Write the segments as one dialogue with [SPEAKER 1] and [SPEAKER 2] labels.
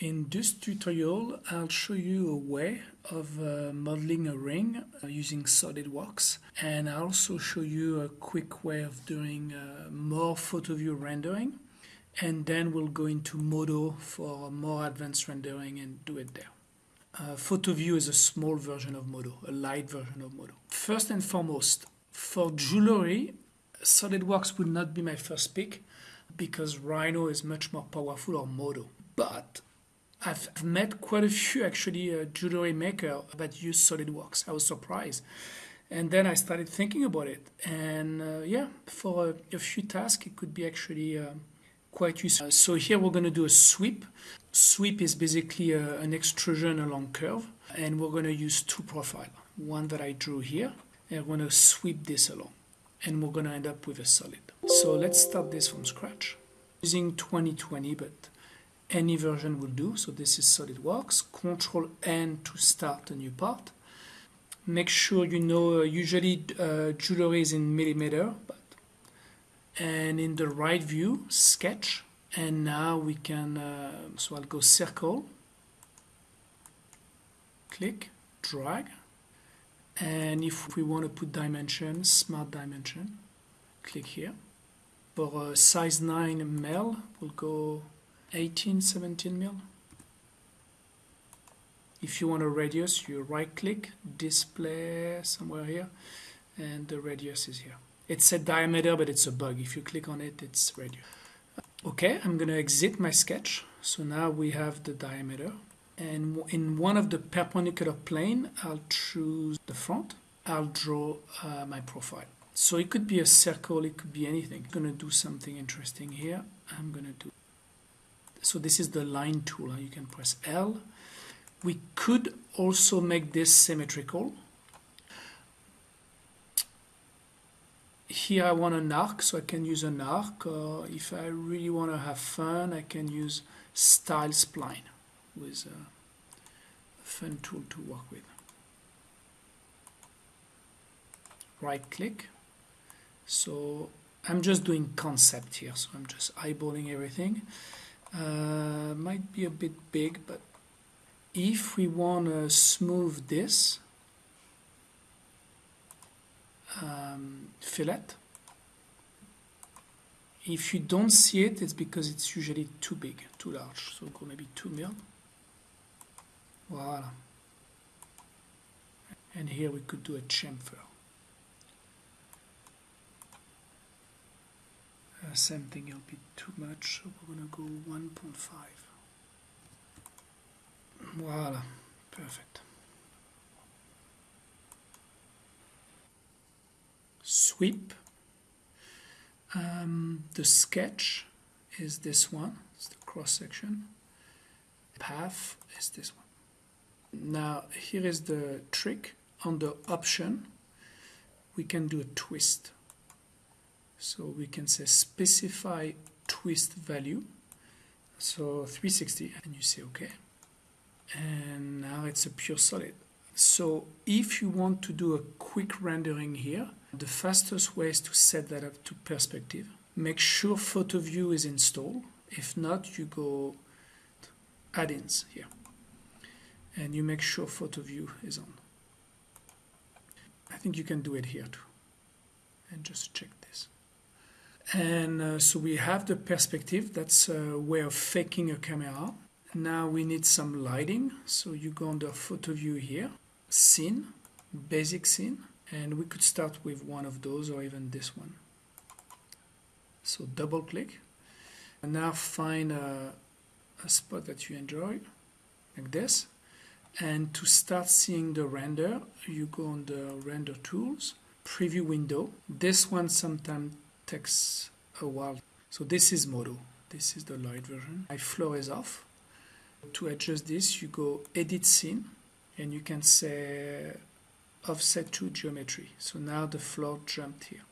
[SPEAKER 1] In this tutorial, I'll show you a way of uh, modeling a ring uh, using SolidWorks and I'll also show you a quick way of doing uh, more PhotoView rendering and then we'll go into Modo for more advanced rendering and do it there. Uh, PhotoView is a small version of Modo, a light version of Modo. First and foremost, for jewelry, SolidWorks would not be my first pick because Rhino is much more powerful or Modo. But I've met quite a few actually uh, jewelry maker that use SolidWorks. I was surprised. And then I started thinking about it. And uh, yeah, for a, a, few tasks, it could be actually uh, quite useful. So here we're going to do a sweep. Sweep is basically a, uh, an extrusion along curve. And we're going to use two profiles. One that I drew here. And we're going to sweep this along. And we're going to end up with a solid. So let's start this from scratch. Using 2020, but any version will do. So this is SolidWorks. Control N to start a new part. Make sure you know uh, usually uh, jewelry is in millimeter, but and in the right view, sketch. And now we can, uh, so I'll go circle, click, drag. And if we want to put dimension, smart dimension, click here. For size 9 male, we'll go 18, 17 mil. If you want a radius, you right click, display somewhere here, and the radius is here. It said diameter, but it's a bug. If you click on it, it's radius. Okay, I'm to exit my sketch. So now we have the diameter. And in one of the perpendicular plane, I'll choose the front. I'll draw uh, my profile. So it could be a circle, it could be anything. I'm to do something interesting here. I'm to do so this is the line tool you can press L. We could also make this symmetrical. Here I want an arc so I can use an arc. Or if I really want to have fun I can use style spline with uh, a fun tool to work with. Right click. So I'm just doing concept here so I'm just eyeballing everything uh, might be a bit big, but if we want to smooth this um, fillet, if you don't see it, it's because it's usually too big, too large. So go maybe 2 mil. Voila. And here we could do a chamfer. Uh, same thing, it'll be too much, we're to go 1.5. Voila, perfect. Sweep. Um, the sketch is this one, it's the cross section. Path is this one. Now, here is the trick. On the option, we can do a twist. So we can say specify twist value. So 360 and you say OK. And now it's a pure solid. So if you want to do a quick rendering here, the fastest way is to set that up to perspective. Make sure PhotoView is installed. If not, you go add-ins here. And you make sure PhotoView is on. I think you can do it here too. And just check. And uh, so we have the perspective, that's a way of faking a camera. Now we need some lighting, so you go under PhotoView here, scene, basic scene, and we could start with one of those or even this one. So double click, and now find a, a spot that you enjoy, like this. And to start seeing the render, you go on the render tools, preview window. This one sometimes takes a while. So this is Modo. This is the light version. My floor is off. To adjust this, you go Edit Scene, and you can say Offset to Geometry. So now the floor jumped here.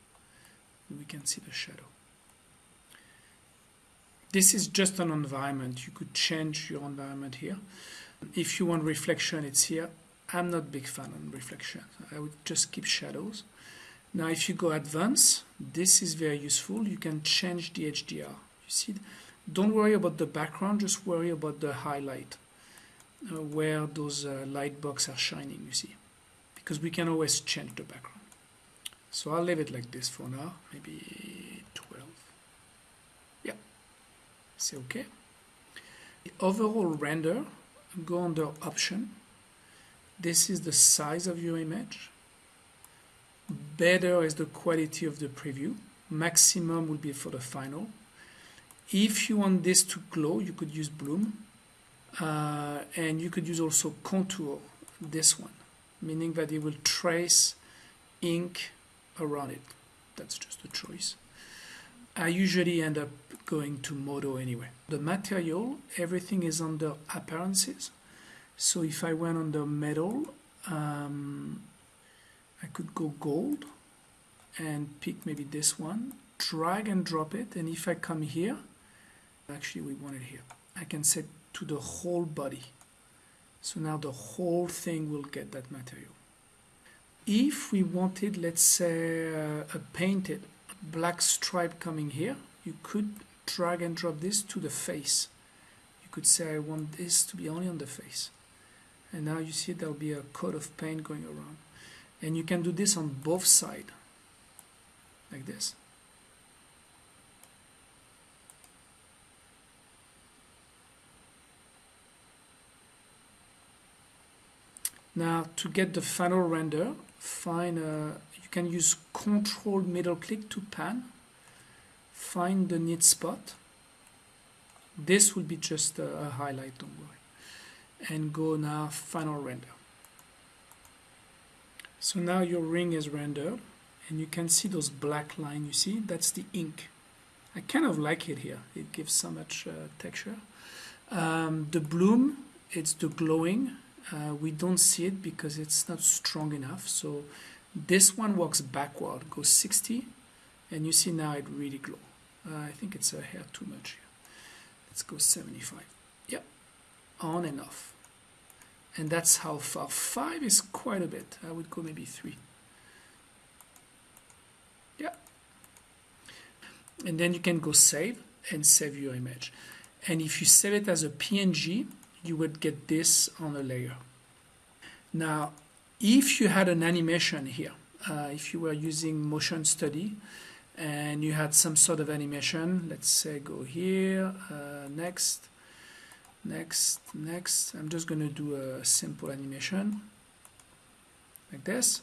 [SPEAKER 1] We can see the shadow. This is just an environment. You could change your environment here. If you want reflection, it's here. I'm not big fan on reflection. I would just keep shadows. Now if you go advanced, this is very useful. You can change the HDR. You see, Don't worry about the background, just worry about the highlight, uh, where those uh, light box are shining, you see. Because we can always change the background. So I'll leave it like this for now, maybe 12. Yeah, say okay. The overall render, go under option. This is the size of your image. Better is the quality of the preview. Maximum will be for the final. If you want this to glow, you could use bloom. Uh, and you could use also contour, this one, meaning that it will trace ink around it. That's just a choice. I usually end up going to Modo anyway. The material, everything is under appearances. So if I went under metal, um, I could go gold and pick maybe this one, drag and drop it. And if I come here, actually we want it here. I can set to the whole body. So now the whole thing will get that material. If we wanted, let's say, uh, a painted black stripe coming here, you could drag and drop this to the face. You could say, I want this to be only on the face. And now you see there'll be a coat of paint going around. And you can do this on both sides, like this. Now to get the final render, find a, you can use control middle click to pan, find the neat spot. This will be just a, a highlight, don't worry. And go now final render. So now your ring is rendered and you can see those black line you see? That's the ink. I kind of like it here. It gives so much uh, texture. Um, the bloom it's the glowing. Uh, we don't see it because it's not strong enough. So this one works backward goes 60 and you see now it really glow. Uh, I think it's a hair too much here. Let's go 75 yep. On and off and that's how far five is quite a bit. I would go maybe three. Yeah. And then you can go save and save your image. And if you save it as a PNG you would get this on a layer. Now, if you had an animation here, uh, if you were using motion study and you had some sort of animation, let's say go here, uh, next, next, next. I'm just going to do a simple animation like this.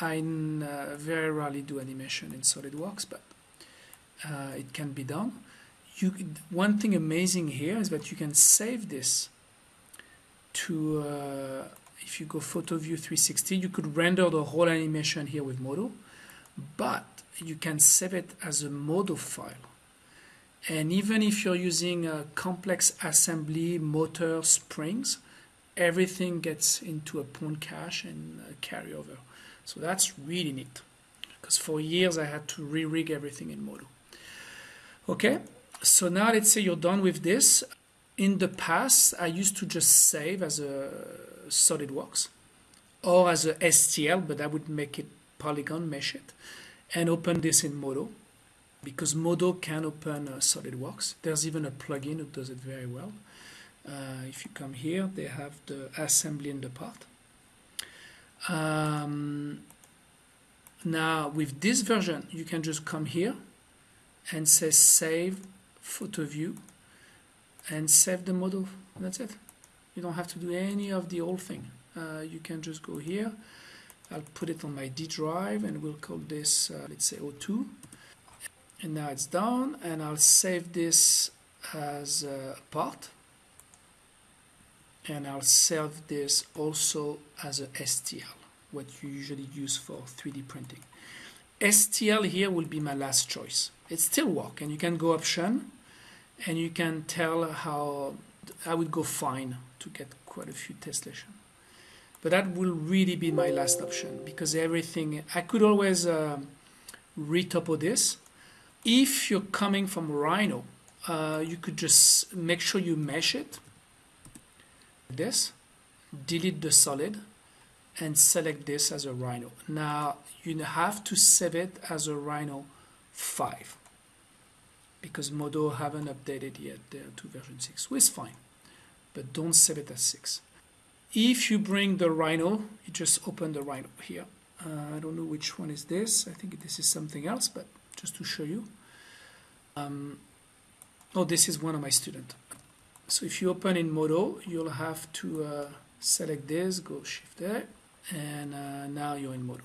[SPEAKER 1] I uh, very rarely do animation in SolidWorks, but uh, it can be done you one thing amazing here is that you can save this to uh, if you go PhotoView 360 you could render the whole animation here with Modo but you can save it as a Modo file and even if you're using a complex assembly motor springs everything gets into a point cache and carry over so that's really neat because for years I had to re-rig everything in Modo. Okay so now let's say you're done with this. In the past, I used to just save as a SolidWorks or as a STL, but I would make it polygon, mesh it, and open this in Modo because Modo can open uh, SolidWorks. There's even a plugin that does it very well. Uh, if you come here, they have the assembly in the part. Um, now, with this version, you can just come here and say save PhotoView and save the model that's it you don't have to do any of the old thing uh, you can just go here I'll put it on my D drive and we'll call this uh, let's say O2 and now it's done and I'll save this as a part and I'll save this also as a STL what you usually use for 3D printing STL here will be my last choice it still work and you can go option and you can tell how I would go fine to get quite a few tessellation. But that will really be my last option because everything I could always uh, retopo this. If you're coming from Rhino, uh, you could just make sure you mesh it. This, delete the solid, and select this as a Rhino. Now you have to save it as a Rhino 5 because Modo haven't updated yet There to version 6, which is fine, but don't save it as 6. If you bring the Rhino, you just open the Rhino here. Uh, I don't know which one is this. I think this is something else, but just to show you. Um, oh, this is one of my students. So if you open in Modo, you'll have to uh, select this, go Shift there, and uh, now you're in Modo.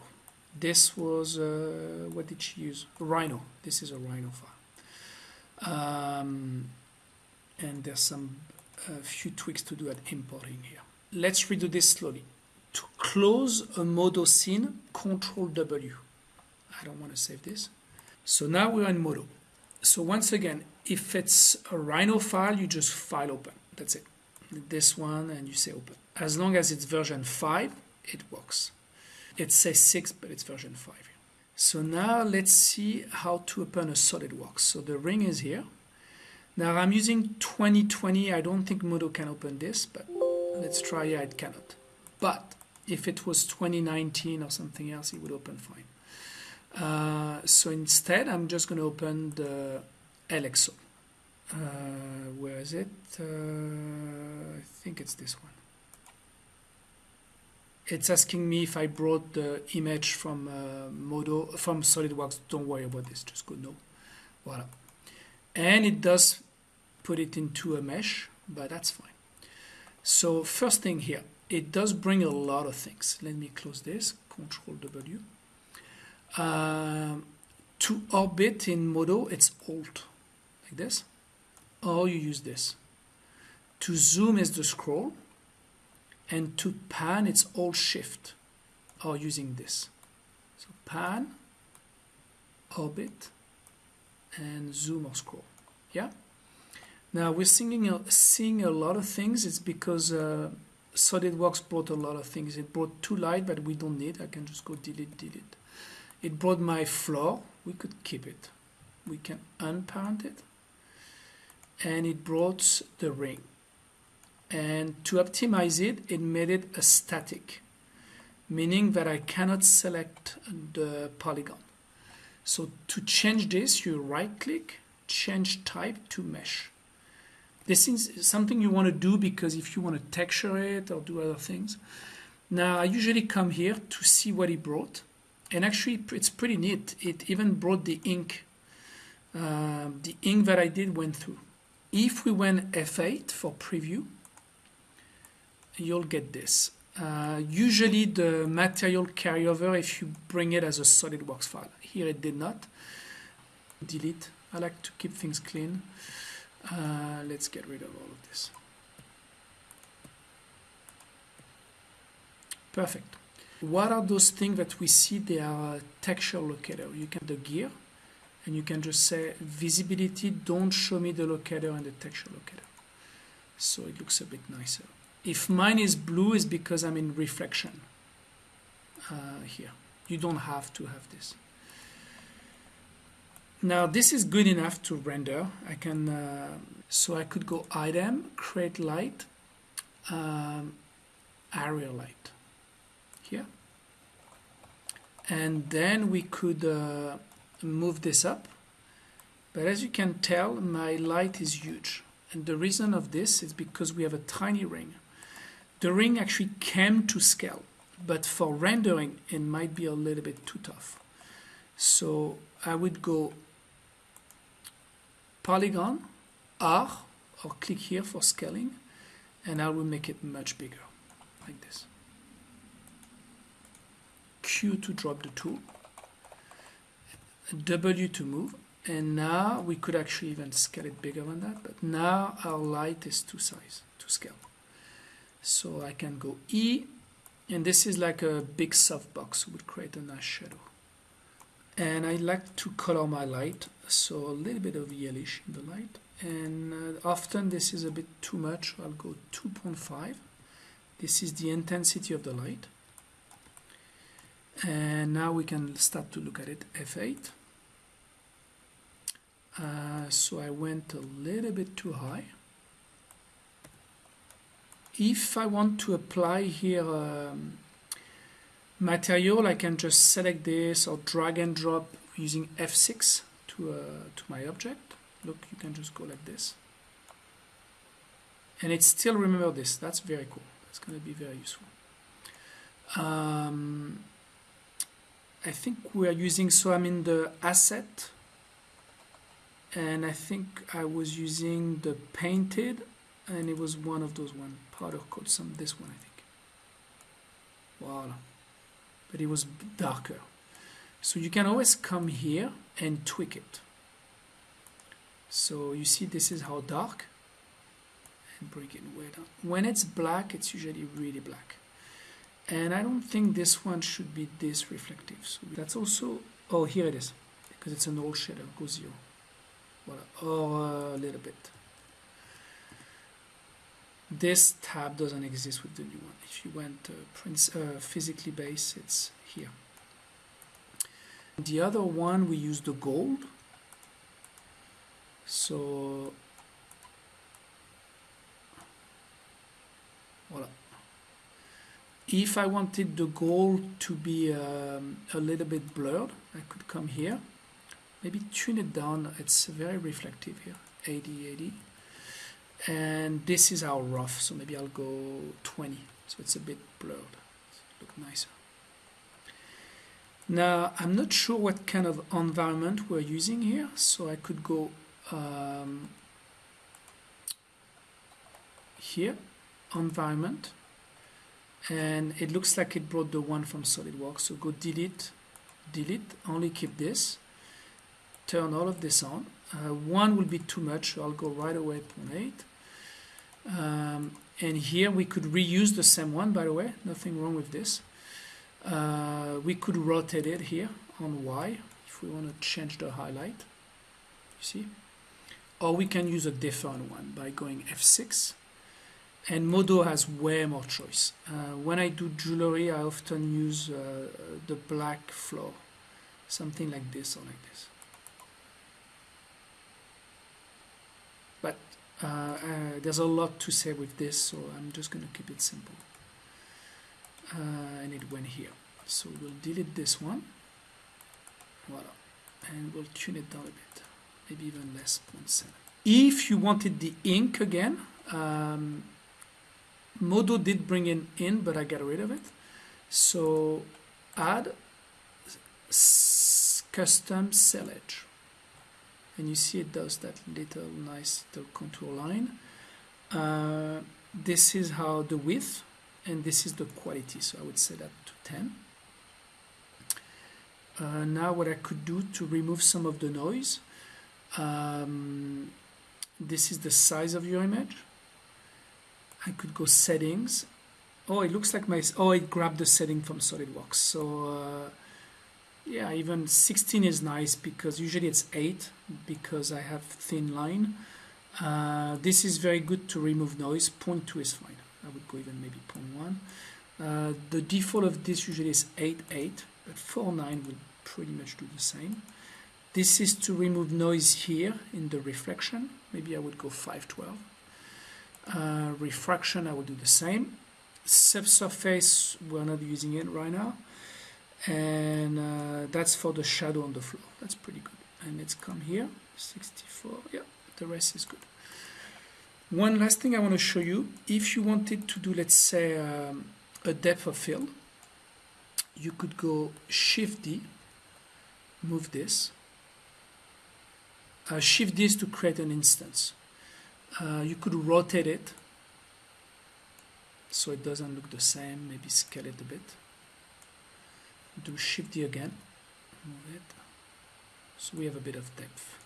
[SPEAKER 1] This was, uh, what did she use? Rhino. This is a Rhino file. Um, and there's some a few tweaks to do at importing here. Let's redo this slowly. To close a Modo scene, Control W. I don't want to save this. So now we're in Modo. So once again, if it's a Rhino file, you just file open. That's it. This one, and you say open. As long as it's version 5, it works. It says 6, but it's version 5. So now let's see how to open a SolidWorks. So the ring is here. Now I'm using 2020. I don't think Modo can open this, but let's try. Yeah, it cannot. But if it was 2019 or something else, it would open fine. Uh, so instead, I'm just going to open the LXO. Uh, where is it? Uh, I think it's this one. It's asking me if I brought the image from uh, Modo, from SolidWorks. Don't worry about this, just go no. Voila. And it does put it into a mesh, but that's fine. So first thing here, it does bring a lot of things. Let me close this, Control W. Um, to orbit in Modo, it's Alt, like this, or you use this. To zoom is the scroll, and to pan, it's Alt Shift, or using this. So pan, orbit, and zoom or scroll. Yeah? Now we're seeing a, seeing a lot of things. It's because uh, SolidWorks brought a lot of things. It brought two light, but we don't need. I can just go delete, delete. It brought my floor. We could keep it. We can unparent it. And it brought the ring. And to optimize it, it made it a static, meaning that I cannot select the polygon. So to change this, you right click, change type to mesh. This is something you want to do because if you want to texture it or do other things. Now, I usually come here to see what he brought. And actually, it's pretty neat. It even brought the ink. Uh, the ink that I did went through. If we went F8 for preview, you'll get this. Uh, usually the material carryover if you bring it as a SolidWorks file. Here it did not. Delete. I like to keep things clean. Uh, let's get rid of all of this. Perfect. What are those things that we see? They are texture locator. You can the gear, and you can just say visibility. Don't show me the locator and the texture locator. So it looks a bit nicer. If mine is blue, is because I'm in reflection uh, here. You don't have to have this. Now this is good enough to render. I can, uh, so I could go item, create light, um, area light. And then we could uh, move this up. But as you can tell, my light is huge. And the reason of this is because we have a tiny ring. The ring actually came to scale, but for rendering, it might be a little bit too tough. So I would go polygon R or click here for scaling and I will make it much bigger like this. Q to drop the tool, W to move and now we could actually even scale it bigger than that but now our light is to size to scale. So I can go E and this is like a big softbox would create a nice shadow. And I like to color my light so a little bit of yellowish in the light. And uh, often this is a bit too much I'll go 2.5 this is the intensity of the light and now we can start to look at it F8 uh, so I went a little bit too high. If I want to apply here um, material I can just select this or drag and drop using F6 to, uh, to my object. Look you can just go like this. And it still remember this that's very cool. It's going to be very useful. Um, I think we are using so I'm in the asset and I think I was using the painted and it was one of those one powder coat some this one I think. Voila. But it was darker. So you can always come here and tweak it. So you see this is how dark and bring it way down. When it's black it's usually really black and I don't think this one should be this reflective. So that's also oh here it is because it's an old shader go zero voila or a little bit. This tab doesn't exist with the new one. If you went uh, prince, uh, physically base it's here. The other one we use the gold. So voila if I wanted the gold to be um, a little bit blurred I could come here. Maybe tune it down. It's very reflective here. 80 80 and this is our rough so maybe I'll go 20 so it's a bit blurred. Look nicer. Now I'm not sure what kind of environment we're using here so I could go um, here. Environment and it looks like it brought the one from SolidWorks. So go delete delete only keep this. Turn all of this on. Uh, one will be too much so I'll go right away 0.8 um, and here we could reuse the same one by the way. Nothing wrong with this. Uh, we could rotate it here on Y if we want to change the highlight. You see? Or we can use a different one by going F6 and Modo has way more choice. Uh, when I do jewelry I often use uh, the black floor. Something like this or like this. But uh, uh, there's a lot to say with this so I'm just going to keep it simple. Uh, and it went here. So we'll delete this one. Voila. And we'll tune it down a bit. Maybe even less 0.7 if you wanted the ink again um, Modo did bring in in but I got rid of it. So add custom edge and you see it does that little nice little contour line. Uh, this is how the width and this is the quality so I would set that to 10 uh, now what I could do to remove some of the noise um, this is the size of your image I could go settings. Oh it looks like my oh it grabbed the setting from SolidWorks. So uh, yeah even 16 is nice because usually it's 8 because I have thin line. Uh, this is very good to remove noise. 0.2 is fine. I would go even maybe 0.1 uh, the default of this usually is 8 8 but 4 9 will pretty much do the same. This is to remove noise here in the reflection. Maybe I would go 512 uh, refraction I will do the same. Subsurface we're not using it right now. And uh, that's for the shadow on the floor. That's pretty good. And let's come here 64 yeah the rest is good. One last thing I want to show you. If you wanted to do let's say um, a depth of field you could go shift D move this. Uh, shift this to create an instance. Uh, you could rotate it so it doesn't look the same. Maybe scale it a bit. Do shift D again. Move it. So we have a bit of depth.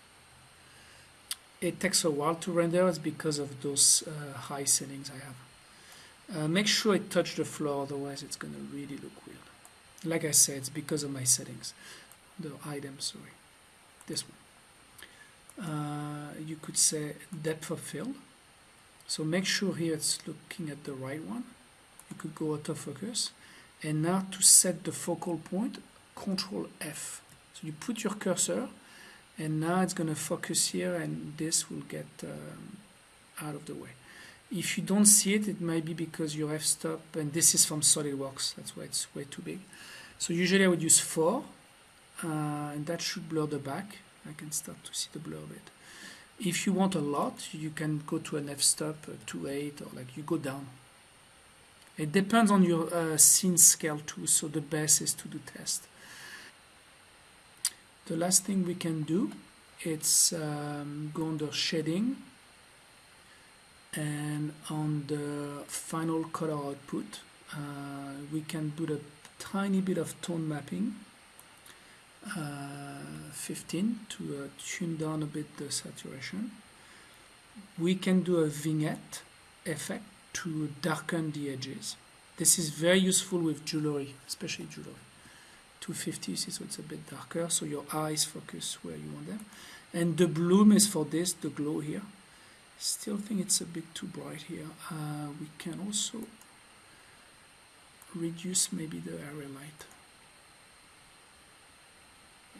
[SPEAKER 1] It takes a while to render it's because of those uh, high settings I have. Uh, make sure it touch the floor otherwise it's gonna really look weird. Like I said it's because of my settings. The item sorry. This one. Uh, you could say depth of field so make sure here it's looking at the right one. You could go autofocus and now to set the focal point control F. So you put your cursor and now it's going to focus here and this will get um, out of the way. If you don't see it it might be because your f-stop and this is from SolidWorks. That's why it's way too big. So usually I would use 4 uh, and that should blur the back. I can start to see the blur a bit If you want a lot, you can go to an f-stop uh, to 8 or like you go down. It depends on your uh, scene scale too, so the best is to do test. The last thing we can do, it's um, go under shading and on the final color output, uh, we can put a tiny bit of tone mapping 15 to uh, tune down a bit the saturation. We can do a vignette effect to darken the edges. This is very useful with jewelry, especially jewelry. 250, see, so it's a bit darker, so your eyes focus where you want them. And the bloom is for this, the glow here. Still think it's a bit too bright here. Uh, we can also reduce maybe the area light.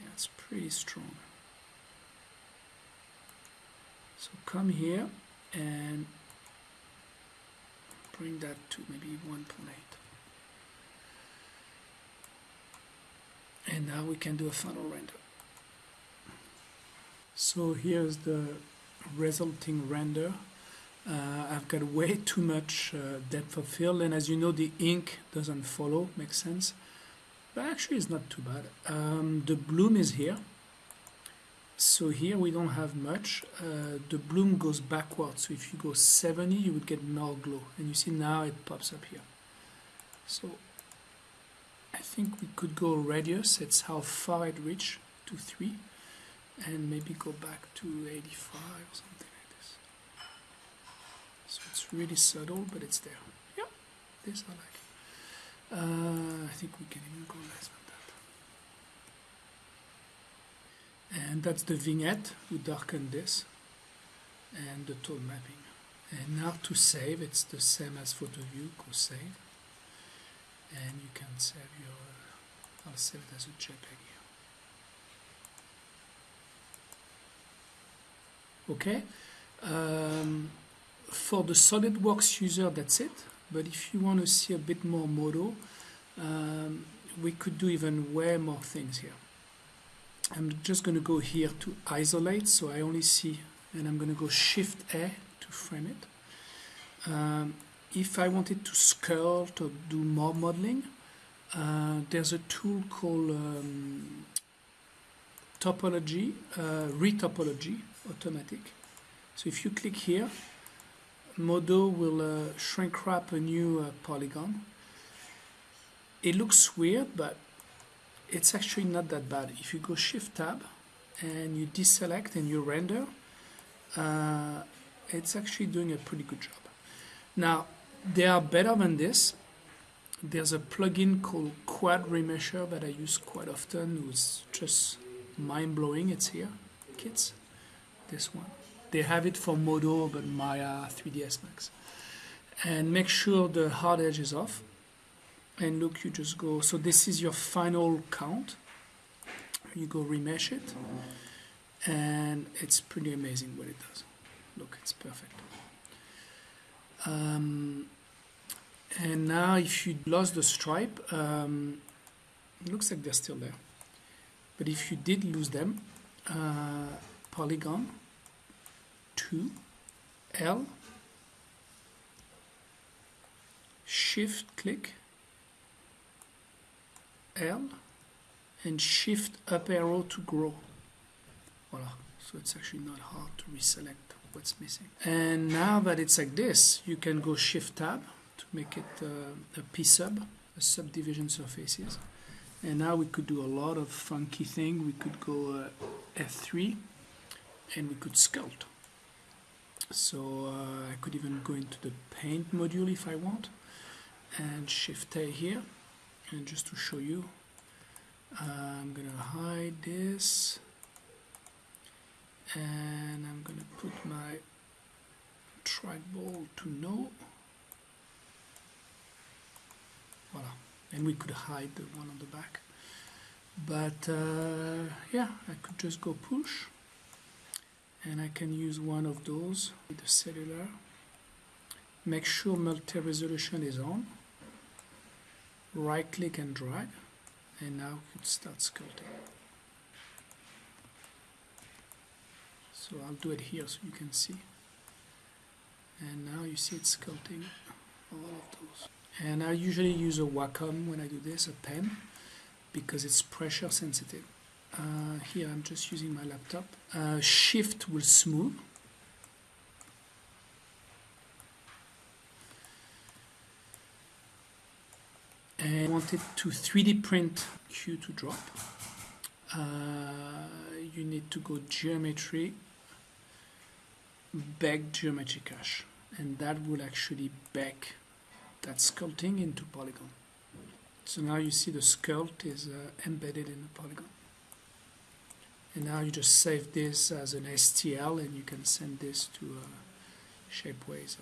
[SPEAKER 1] Yeah, it's pretty strong. So come here and bring that to maybe 1.8. And now we can do a final render. So here's the resulting render. Uh, I've got way too much uh, depth of field and as you know the ink doesn't follow, makes sense. But actually it's not too bad. Um, the bloom is here. So here we don't have much. Uh, the bloom goes backwards. So if you go 70 you would get more glow. And you see now it pops up here. So I think we could go radius. It's how far it reached to 3 and maybe go back to 85 or something like this. So it's really subtle, but it's there. Yeah, this I like. Uh, I think we can even go less than that. And that's the vignette. We darken this and the tone mapping. And now to save, it's the same as photo view. Go save, and you can save your. I'll save it as a JPEG. here. okay um, for the SolidWorks user that's it but if you want to see a bit more Modo um, we could do even way more things here I'm just going to go here to isolate so I only see and I'm going to go shift A to frame it um, if I wanted to sculpt or do more modeling uh, there's a tool called um, topology, uh, retopology automatic. So if you click here, Modo will uh, shrink wrap a new uh, polygon. It looks weird, but it's actually not that bad. If you go Shift Tab and you deselect and you render, uh, it's actually doing a pretty good job. Now, they are better than this. There's a plugin called Quad Remesher that I use quite often. It's just mind-blowing. It's here, kids this one. They have it for Modo, but Maya 3ds Max. And make sure the hard edge is off. And look, you just go, so this is your final count. You go remesh it. And it's pretty amazing what it does. Look, it's perfect. Um, and now if you lost the stripe, um, looks like they're still there. But if you did lose them, uh, polygon 2 L. Shift click L. And shift up arrow to grow. Voila so it's actually not hard to reselect what's missing. And now that it's like this you can go shift tab to make it uh, a P sub a subdivision surfaces. And now we could do a lot of funky thing. We could go uh, F3 and we could sculpt. So uh, I could even go into the paint module if I want. And shift A here. And just to show you uh, I'm gonna hide this. And I'm gonna put my trackball to no. Voila. And we could hide the one on the back. But uh, yeah I could just go push and I can use one of those with the cellular make sure multi-resolution is on right click and drag and now it starts sculpting so I'll do it here so you can see. And now you see it's sculpting all of those. And I usually use a Wacom when I do this, a pen, because it's pressure sensitive. Uh, here I'm just using my laptop. Uh, shift will smooth. And I want it to 3D print Q to drop. Uh, you need to go geometry, back geometry cache, and that will actually back that sculpting into polygon. So now you see the sculpt is uh, embedded in the polygon. And now you just save this as an STL and you can send this to uh, Shapeways